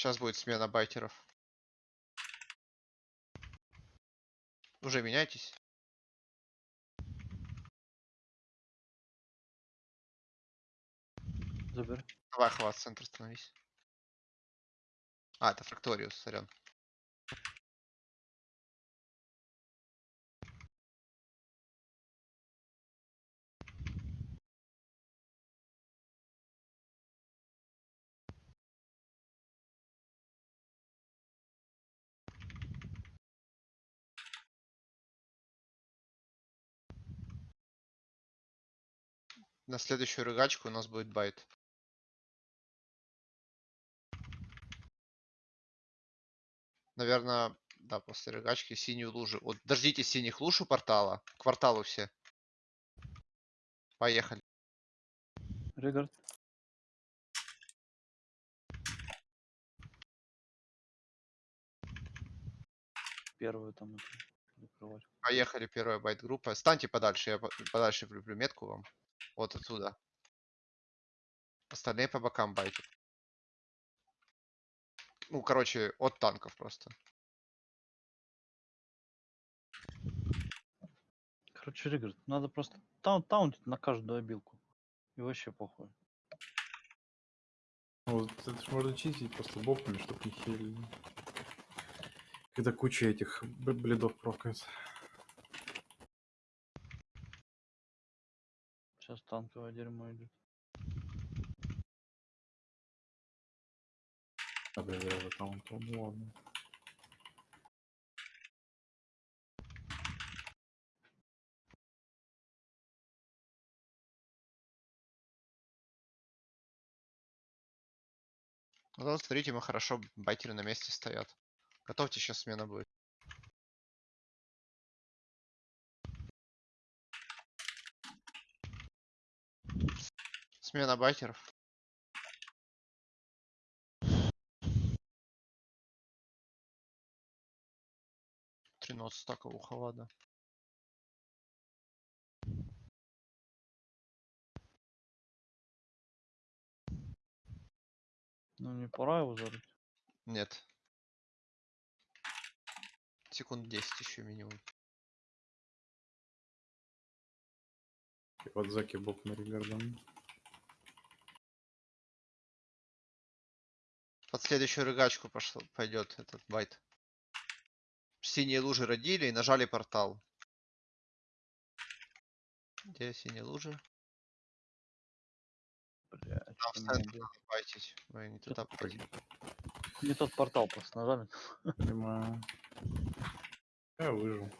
Сейчас будет смена байтеров. Уже меняйтесь. Забери. Давай, хват, центр становись. А, это Фракториус, сорян. На следующую рыгачку у нас будет байт. Наверное, да, после рыгачки синюю лужу. Вот дождитесь синих луж у портала. К кварталу все. Поехали. Регард. Первую там закрывать. Поехали, первая байт группа. Станьте подальше, я по- подальше влюблю метку вам. Вот отсюда. Остальные по бокам байтят. Ну, короче, от танков просто. Короче, Регард, надо просто таун таунтить на каждую обилку. И вообще похуй. Вот это ж можно чистить просто боками, чтоб не хилили. Когда куча этих бледов прокается. Сейчас танковое дерьмо идет. А да, я там, то, ну ладно. Ну, вот смотрите, мы хорошо, байтеры на месте стоят. Готовьте, сейчас смена будет. Смена. 13 стаков у Хавада. Ну не пора его зарыть. Нет. Секунд 10 еще минимум. И вот заки бок на регардом. Под следующую рыгачку пошло, пойдет этот байт. Синие лужи родили и нажали портал. Где синие лужи? Там что делать? байтить. Вы не туда. Не тот портал просто нажали. Понимаю. Я выжил.